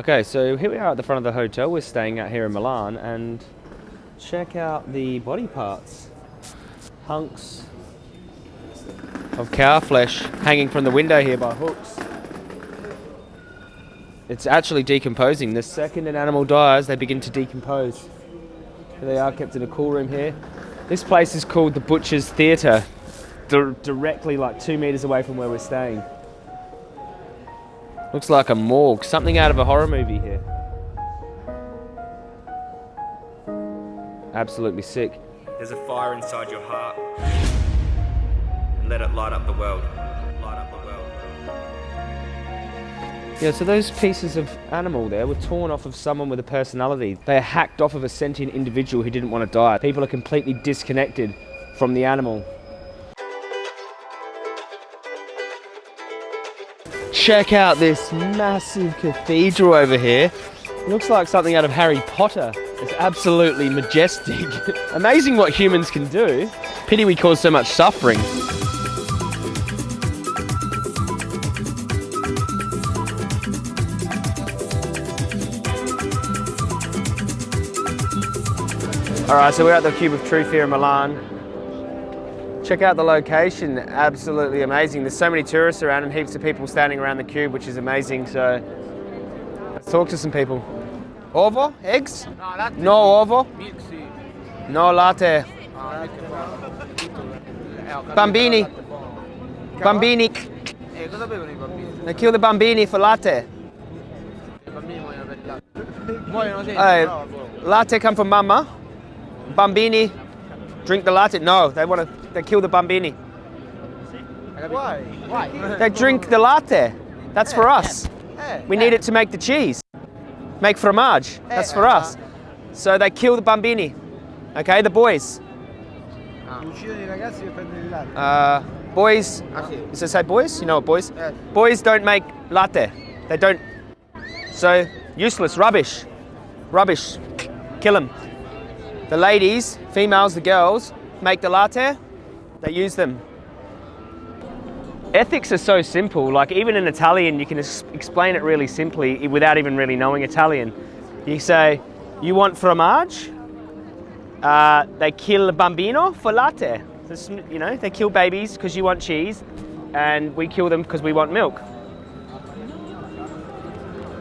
Okay, so here we are at the front of the hotel we're staying at here in Milan and check out the body parts. Hunks of cow flesh hanging from the window here by hooks. It's actually decomposing. The second an animal dies, they begin to decompose. They are kept in a cool room here. This place is called the Butcher's Theatre, di- directly like two meters away from where we're staying. Looks like a morgue, something out of a horror movie here. Absolutely sick. There's a fire inside your heart. And let it light up the world. Light up the world. Yeah, so those pieces of animal there were torn off of someone with a personality. They are hacked off of a sentient individual who didn't want to die. People are completely disconnected from the animal. Check out this massive cathedral over here. looks like something out of Harry Potter. It's absolutely majestic. Amazing what humans can do. Pity we cause so much suffering. All right, so we're at the Cube of Truth here in Milan. Check out the location, absolutely amazing. There's so many tourists around and heaps of people standing around the cube, which is amazing. So let's talk to some people. Ovo? Eggs? No. No ovo? No latte. Bambini. Bambini. Bambini? They kill the bambini for latte. Per latte. Hey, latte come from mama. Bambini drink the latte. No, they want to. They kill the bambini. Why? Why? They drink the latte. That's for us. Eh, We need it to make the cheese. Make fromage. That's for us. So they kill the bambini. Okay, the boys. Uccidono i ragazzi per prendere il latte. Uh, boys. Ah. Does it say boys? You know what boys? Eh. Boys don't make latte. They don't. So useless, rubbish, rubbish. Kill them. The ladies, females, the girls make the latte. They use them. Ethics are so simple. Like even in Italian, you can explain it really simply without even really knowing Italian. You say, "You want fromage?" Uh, they kill bambino for latte. You know, they kill babies because you want cheese, and we kill them because we want milk.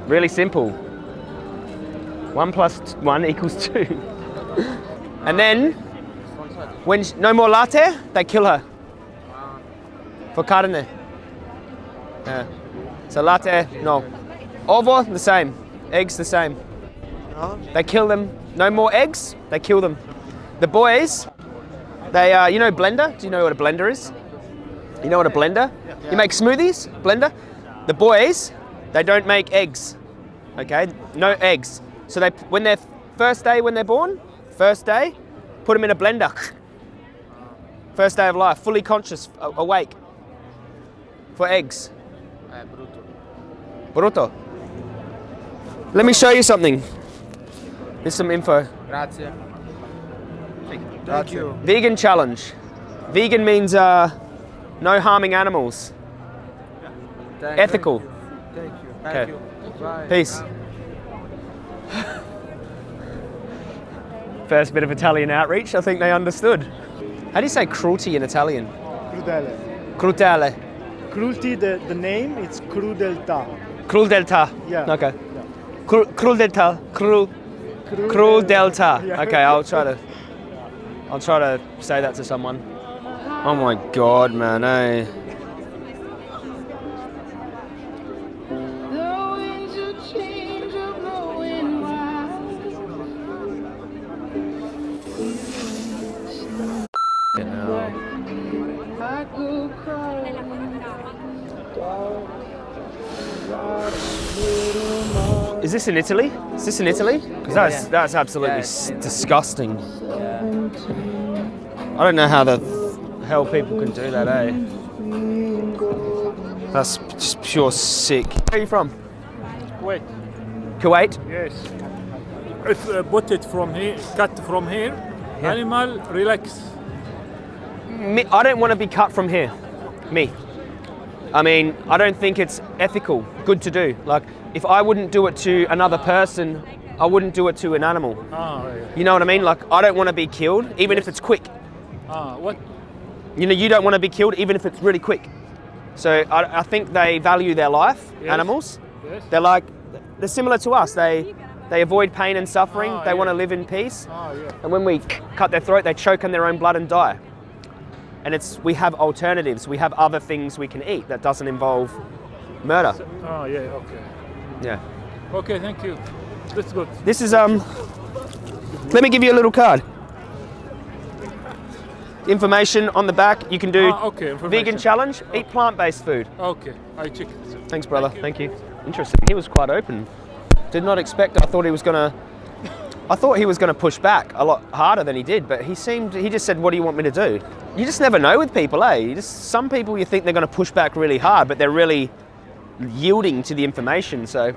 Really simple. One one equals two. And then, when sh- no more latte, they kill her for carne. Yeah. So latte, no. Ovo, the same. Eggs, the same. They kill them. No more eggs, they kill them. The boys, they, uh, you know, blender? Do you know what a blender is? You know what a blender? You make smoothies, blender. The boys, they don't make eggs. Okay, no eggs. So they, when they're first day when they're born, first day, put them in a blender. First day of life, fully conscious, awake, for eggs. Eh, brutto. Brutto. Let me show you something. Here's some info. Grazie. Thank you. Vegan challenge. Vegan means uh, no harming animals. Thank Ethical. you. Thank you. Okay. You. Bye. Peace. First bit of Italian outreach, I think they understood. How do you say cruelty in Italian? Crudele. Crudele. Cruelty, the, the name, it's crudeltà. Crudeltà. Yeah. Okay. Cru- crudeltà. Cru- crudeltà. Yeah. Okay, I'll try to. I'll try to say that to someone. Oh my god, man, eh? Is this in Italy? Is this in Italy? Because that's yeah. that's absolutely Yeah, s- it's disgusting. I don't know how the hell people can do that, eh? That's just pure sick. Where are you from? Kuwait. Kuwait? yes. If uh, put it from here, cut from here, animal relax. Me, I don't want to be cut from here. Me. I mean, I don't think it's ethical, good to do. Like, if I wouldn't do it to another person, I wouldn't do it to an animal. Yeah. You know what I mean? Like I don't want to be killed, even if it's quick. Ah, what? You know, you don't want to be killed, even if it's really quick. So I, I think they value their life. Yes. Animals. Yes. They're like they're similar to us. They they avoid pain and suffering. Ah, they want to live in peace. Ah, yeah. And when we cut their throat, they choke on their own blood and die. And it's we have alternatives. We have other things we can eat that doesn't involve murder. Ah, yeah. Okay. Yeah. Okay. Thank you. That's good. This is um. Let me give you a little card. Information on the back. You can do Ah, okay. vegan challenge. Eat plant-based food. Okay. I check it. Thanks, brother. Thank you. Interesting. He was quite open. Did not expect. I thought he was gonna. I thought he was gonna push back a lot harder than he did, but he seemed. He just said, "What do you want me to do?" You just never know with people, eh? You just some people you think they're gonna push back really hard, but they're really yielding to the information. So,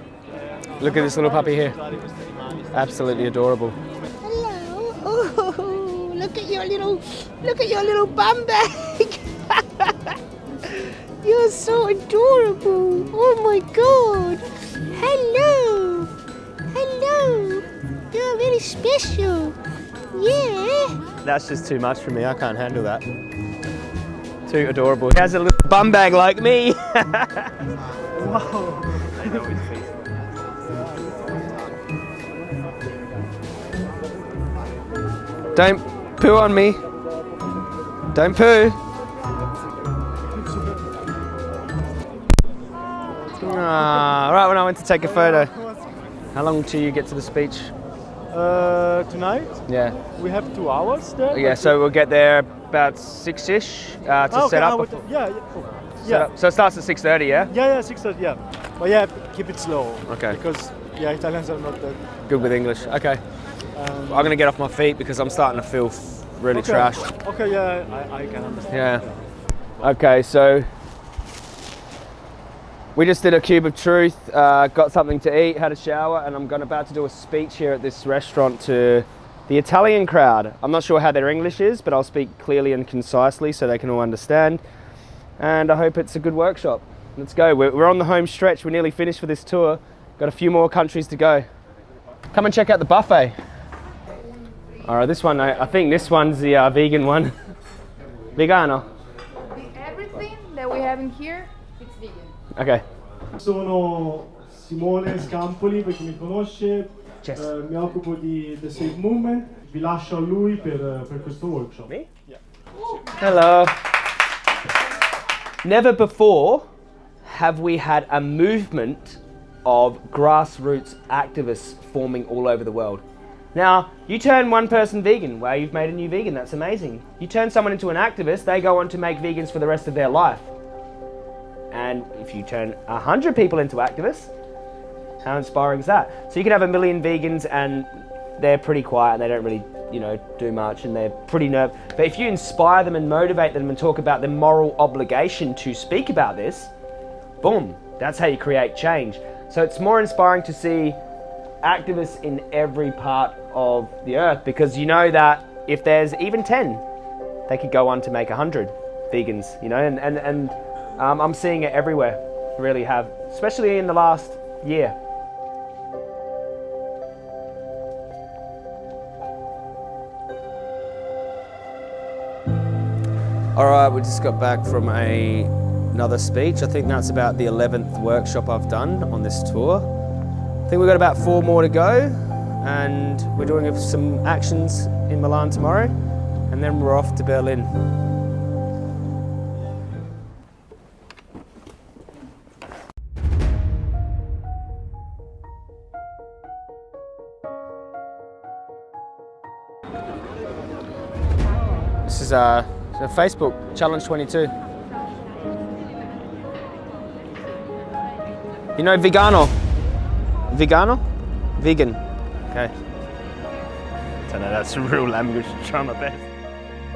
look at this little puppy here. Absolutely adorable. Hello. Oh, look at your little, look at your little bum bag. You're so adorable. Oh my god. Hello. Hello. You're very special. Yeah. That's just too much for me. I can't handle that. Too adorable. He has a little bum bag like me. Don't poo on me. Don't poo. Ah, right when I went to take a photo. How long till you get to the speech? Uh, tonight Yeah. we have two hours there. Yeah, so we'll get there about six-ish uh, to Ah, okay, set up. before- yeah, yeah. oh, yeah. up. So it starts at 6.30, yeah? Yeah, yeah, six thirty. Yeah, but yeah, keep it slow. Okay. Because yeah, Italians are not that. Good with English. Okay. Um, I'm gonna get off my feet because I'm starting to feel really okay. trashed. Okay, yeah, I, I can understand. Yeah. Okay, so we just did a cube of truth, uh, got something to eat, had a shower, and I'm going about to do a speech here at this restaurant to the Italian crowd. I'm not sure how their English is, but I'll speak clearly and concisely so they can all understand. And I hope it's a good workshop. Let's go. We're, we're on the home stretch. We're nearly finished for this tour. Got a few more countries to go. Come and check out the buffet. All right, this one, I, I think this one's the uh, vegan one. Vegano. Everything that we have in here, it's vegan. Okay. Sono Simone Scampoli, per chi mi conosce, Yes. eh, mi occupo di The Save Movement, vi lascio a lui per, per questo workshop. Me? Hello. Never before have we had a movement of grassroots activists forming all over the world. Now, you turn one person vegan, well, you've made a new vegan, that's amazing. You turn someone into an activist, they go on to make vegans for the rest of their life. And if you turn a hundred people into activists, how inspiring is that? So you can have a million vegans and they're pretty quiet and they don't really, you know, do much and they're pretty nerve. But if you inspire them and motivate them and talk about their moral obligation to speak about this, boom, that's how you create change. So it's more inspiring to see activists in every part of the earth because you know that if there's even 10, they could go on to make 100 vegans, you know, and, and, and um, I'm seeing it everywhere, really have, especially in the last year. All right, we just got back from a, another speech. I think that's about the 11th workshop I've done on this tour. I think we've got about four more to go, and we're doing some actions in Milan tomorrow, and then we're off to Berlin. This is uh, so Facebook Challenge 22. You know vegano? Vegano? Vegan. Okay. I don't know, that's real language. Try my best.